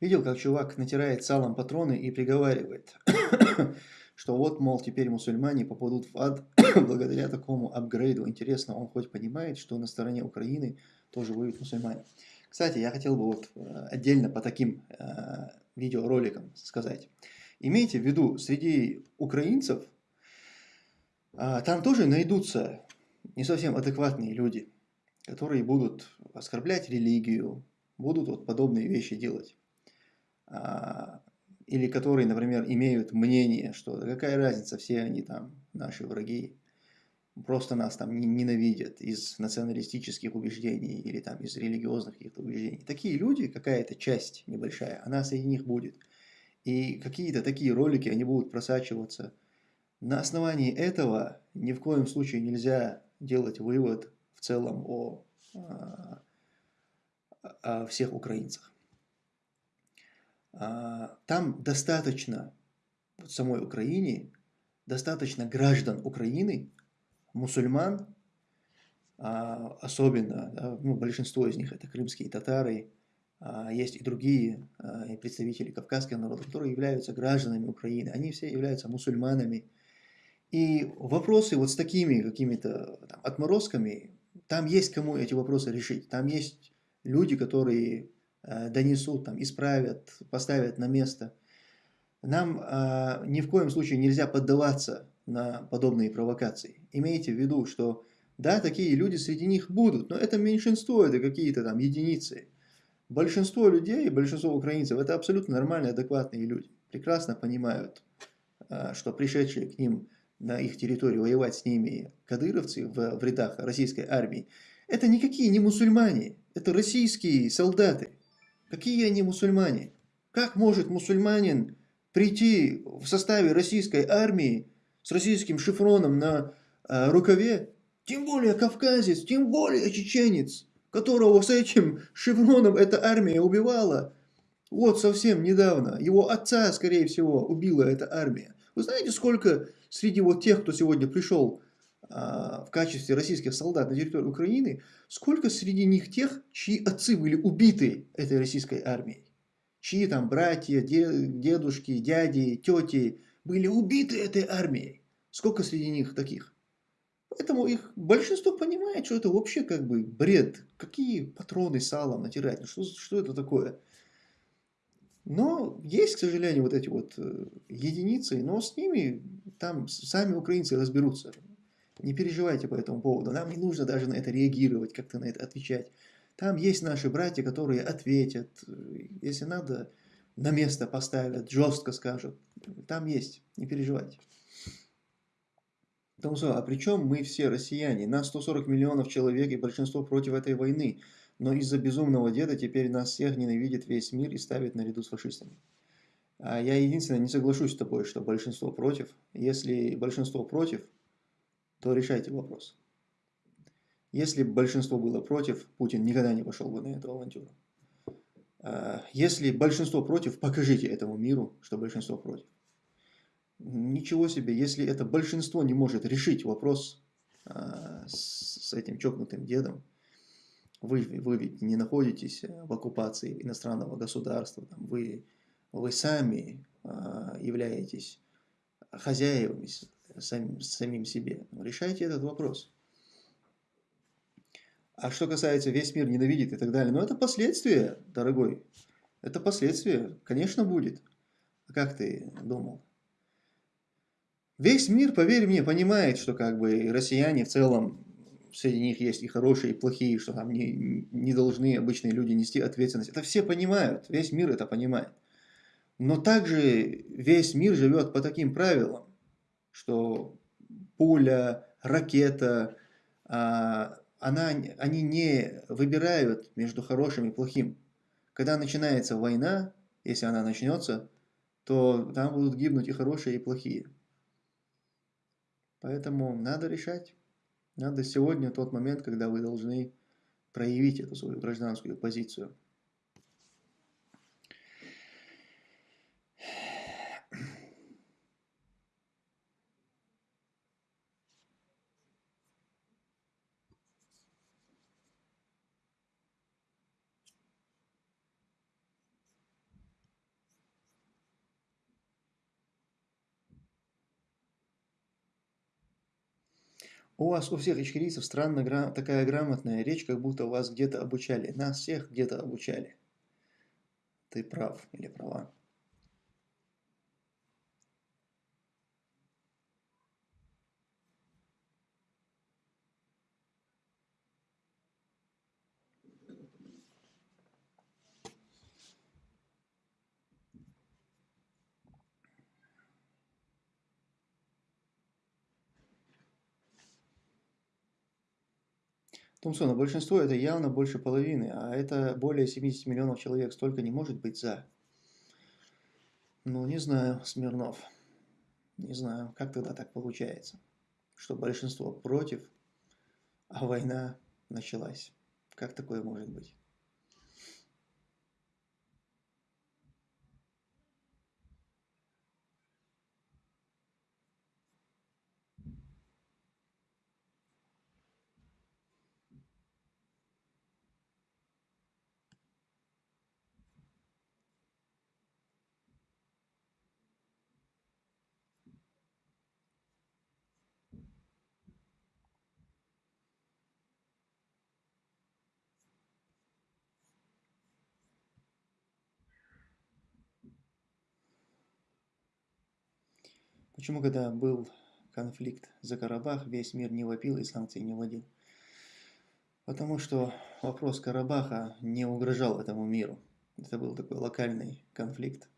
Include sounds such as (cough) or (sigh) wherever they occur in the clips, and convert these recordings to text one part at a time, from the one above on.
Видел, как чувак натирает салом патроны и приговаривает, (coughs) что вот, мол, теперь мусульмане попадут в ад (coughs) благодаря такому апгрейду. Интересно, он хоть понимает, что на стороне Украины тоже воюют мусульмане. Кстати, я хотел бы вот э, отдельно по таким э, видеороликам сказать. Имейте в виду, среди украинцев э, там тоже найдутся не совсем адекватные люди, которые будут оскорблять религию, будут вот подобные вещи делать. А, или которые, например, имеют мнение, что какая разница, все они там наши враги, просто нас там ненавидят из националистических убеждений или там из религиозных каких-то убеждений. Такие люди, какая-то часть небольшая, она среди них будет. И какие-то такие ролики, они будут просачиваться. На основании этого ни в коем случае нельзя делать вывод в целом о, а, о всех украинцах. А, там достаточно, в самой Украине, достаточно граждан Украины, мусульман, а, особенно, ну, большинство из них это крымские татары, а, есть и другие представители кавказского народа, которые являются гражданами Украины, они все являются мусульманами. И вопросы вот с такими какими-то отморозками, там есть кому эти вопросы решить, там есть люди, которые донесут, там, исправят, поставят на место. Нам э, ни в коем случае нельзя поддаваться на подобные провокации. Имейте в виду, что да, такие люди среди них будут, но это меньшинство, это какие-то там единицы. Большинство людей, большинство украинцев, это абсолютно нормальные, адекватные люди. Прекрасно понимают, э, что пришедшие к ним на их территорию воевать с ними кадыровцы в, в рядах российской армии, это никакие не мусульмане, это российские солдаты. Какие они мусульмане? Как может мусульманин прийти в составе российской армии с российским шифроном на э, рукаве, тем более кавказец, тем более чеченец, которого с этим шифроном эта армия убивала, вот совсем недавно, его отца, скорее всего, убила эта армия. Вы знаете, сколько среди вот тех, кто сегодня пришел в качестве российских солдат на территории Украины, сколько среди них тех, чьи отцы были убиты этой российской армией, чьи там братья, дедушки, дяди, тети были убиты этой армией. Сколько среди них таких? Поэтому их большинство понимает, что это вообще как бы бред. Какие патроны салом натирать? Ну что, что это такое? Но есть, к сожалению, вот эти вот э, единицы, но с ними там сами украинцы разберутся. Не переживайте по этому поводу. Нам не нужно даже на это реагировать, как-то на это отвечать. Там есть наши братья, которые ответят. Если надо, на место поставят, жестко скажут. Там есть, не переживайте. Томсо, а при чем мы все россияне? Нас 140 миллионов человек и большинство против этой войны. Но из-за безумного деда теперь нас всех ненавидит весь мир и ставит наряду с фашистами. А я единственное не соглашусь с тобой, что большинство против. Если большинство против, то решайте вопрос. Если большинство было против, Путин никогда не пошел бы на эту авантюру. А, если большинство против, покажите этому миру, что большинство против. Ничего себе, если это большинство не может решить вопрос а, с этим чокнутым дедом, вы, вы ведь не находитесь в оккупации иностранного государства, вы, вы сами а, являетесь хозяевами сам, самим себе. Решайте этот вопрос. А что касается весь мир ненавидит и так далее, ну это последствия, дорогой. Это последствия, конечно, будет. А как ты думал? Весь мир, поверь мне, понимает, что как бы россияне в целом, среди них есть и хорошие, и плохие, что там не, не должны обычные люди нести ответственность. Это все понимают, весь мир это понимает. Но также весь мир живет по таким правилам что пуля, ракета, а, она, они не выбирают между хорошим и плохим. Когда начинается война, если она начнется, то там будут гибнуть и хорошие, и плохие. Поэтому надо решать. Надо сегодня тот момент, когда вы должны проявить эту свою гражданскую позицию. У вас у всех ичкерийцев странно гра такая грамотная речь, как будто вас где-то обучали. Нас всех где-то обучали. Ты прав или права. Томсон, но большинство это явно больше половины, а это более 70 миллионов человек. Столько не может быть за. Ну, не знаю, Смирнов. Не знаю, как тогда так получается, что большинство против, а война началась. Как такое может быть? Почему, когда был конфликт за Карабах, весь мир не вопил и санкции не вводил? Потому что вопрос Карабаха не угрожал этому миру. Это был такой локальный конфликт.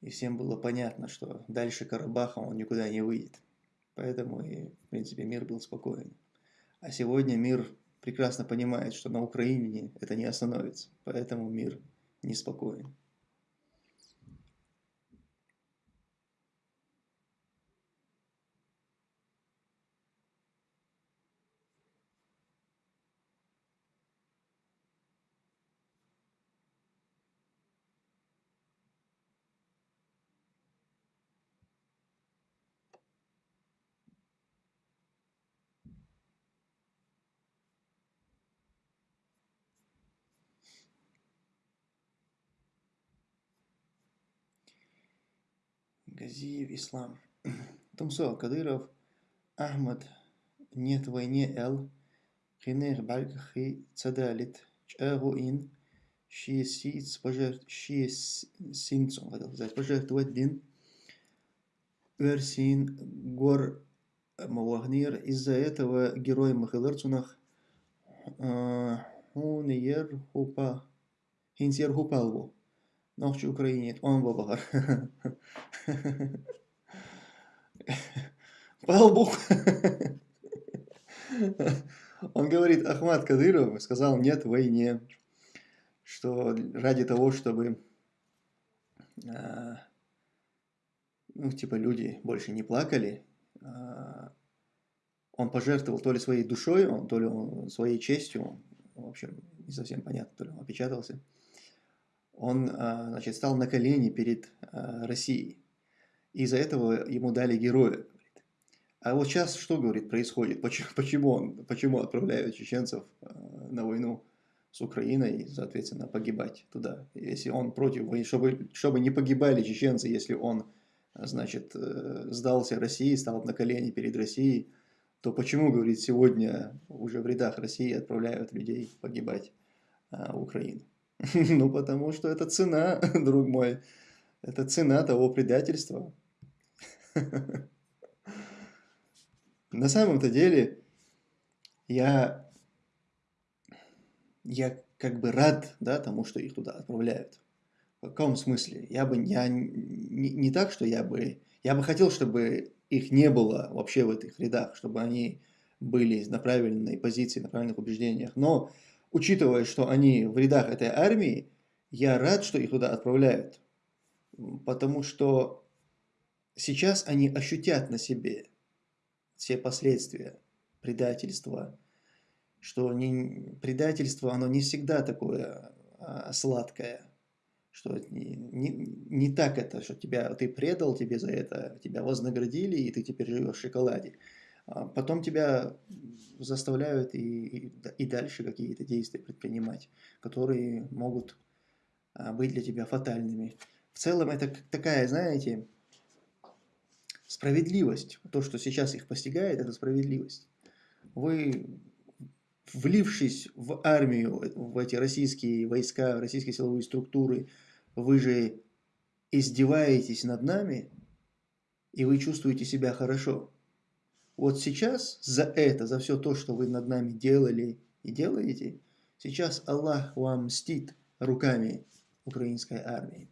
И всем было понятно, что дальше Карабаха он никуда не выйдет. Поэтому и, в принципе, мир был спокоен. А сегодня мир прекрасно понимает, что на Украине это не остановится. Поэтому мир неспокоен. Газиев Ислам. (clears throat) Тумсо Кадыров Ахмад нет войне эл хинех бальгхи цадалит чагу ин шиесиц шиесинцу хотел сказать пожертвовать дин Версин гор Мавагнир из-за этого герой Махаларцунах Хуньер Хупа Хинсер Хупалву Ногчи Украине, он бабахар. По лбу. Он говорит, Ахмад Кадыров сказал нет войне, что ради того, чтобы а, ну, типа люди больше не плакали, а, он пожертвовал то ли своей душой, то ли своей честью, в общем, не совсем понятно, то ли он опечатался, он а, значит, стал на колени перед а, Россией. Из-за этого ему дали героя. А вот сейчас что, говорит, происходит? Почему, (laughs) почему, он, почему отправляют чеченцев а, на войну с Украиной соответственно, погибать туда? Если он против чтобы, чтобы не погибали чеченцы, если он, значит, э, сдался России, стал на колени перед Россией, то почему, говорит, сегодня уже в рядах России отправляют людей погибать в Украину? (laughs) Ну, потому что это цена, (laughs) друг мой. Это цена того предательства. (laughs) На самом-то деле, я, я как бы рад да, тому, что их туда отправляют. В каком смысле? Я бы я не, не так, что я бы... Я бы хотел, чтобы их не было вообще в этих рядах, чтобы они были на правильной позиции, на правильных убеждениях. Но учитывая, что они в рядах этой армии, я рад, что их туда отправляют. Потому что сейчас они ощутят на себе все последствия предательства, что не, предательство, оно не всегда такое а, сладкое, что не, не, не так это, что тебя, ты предал, тебе за это, тебя вознаградили, и ты теперь живешь в шоколаде. А потом тебя заставляют и, и, и дальше какие-то действия предпринимать, которые могут а, быть для тебя фатальными. В целом это такая, знаете, справедливость. То, что сейчас их постигает, это справедливость. Вы, влившись в армию, в эти российские войска, российские силовые структуры, вы же издеваетесь над нами, и вы чувствуете себя хорошо. Вот сейчас за это, за все то, что вы над нами делали и делаете, сейчас Аллах вам мстит руками украинской армии.